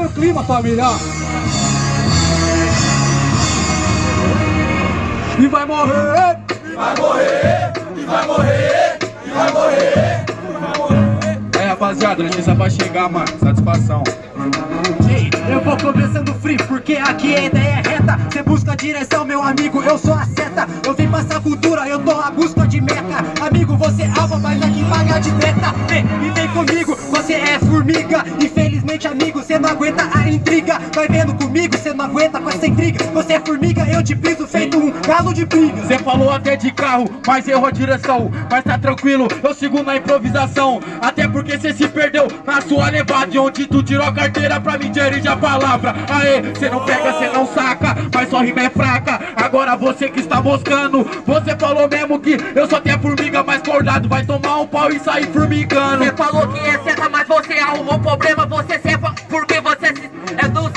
no clima, família. E vai morrer. E vai morrer. E vai morrer. E vai morrer. É, rapaziada, notícia pra chegar, mano. Satisfação. Eu vou começando free porque aqui a ideia é reta Cê busca a direção, meu amigo, eu sou a seta Eu vim passar cultura, eu tô à busca de meca Amigo, você é alva, mas aqui paga de treta Vem e vem comigo, você é formiga Infelizmente, amigo, cê não aguenta a intriga. Vai vendo comigo, cê não aguenta com essa intriga. Você é formiga, eu te piso feito um galo de briga Cê falou até de carro, mas errou a direção. Mas tá tranquilo, eu sigo na improvisação. Até porque cê se perdeu na sua levada. Onde tu tirou a carteira pra mim dirigir a palavra. Aê, cê não pega, cê não saca Mas sua rima é fraca. Agora você que está moscando Você falou mesmo que eu só tenho formiga mais cordado Vai tomar um pau e sair formigando. Você falou que é seta, mas você arrumou problema Você sepa porque você é do...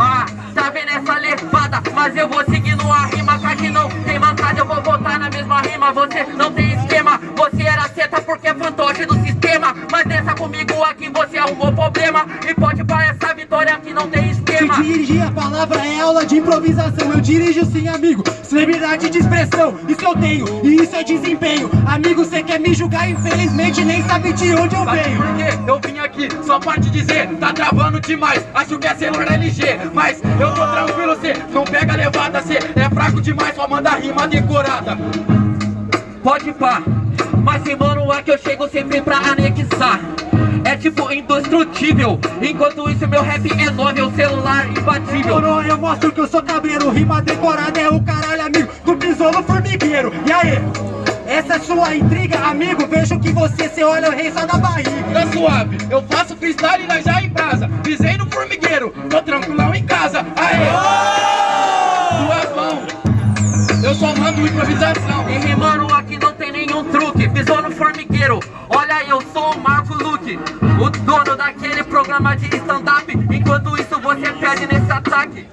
Ah, tá vendo essa levada? Mas eu vou seguindo a rima que não tem mancada Eu vou voltar na mesma rima. Você não tem esquema Você era seta porque é fantoche do sistema. Mas nessa comigo aqui você arrumou problema E pode para essa vitória que não tem esquema Se dirigir a palavra é aula de improvisação. Eu dirijo sim, amigo, celebridade de expressão. Isso eu tenho, e isso é desempenho. Amigo, cê quer me julgar, infelizmente nem sabe de onde eu Sabe venho. por quê? Eu vim aqui só pra te dizer Tá travando demais, acho que é celular LG Mas eu tô tranquilo, cê não pega levada Cê é fraco demais, só manda rima decorada. Pode pá, mas sem mano é que eu chego sempre pra anexar tipo indestrutível, enquanto isso meu rap é novel, celular imbatível. Moro, eu mostro que eu sou cabreiro. Rima decorada é o caralho, amigo. Do besouro formigueiro. E aí? Essa é sua intriga, amigo. Vejo que você se olha o rei só da barriga. Tá suave, eu faço freestyle na já em brasa. Pisei no formigueiro, tô tranquilão em casa. Aê! Suavão, eu só mando improvisação. E rimando aqui não tem nenhum truque. Pisou no formigueiro, olha eu sou o Marco O dono daquele programa de stand-up. Enquanto isso você perde nesse ataque.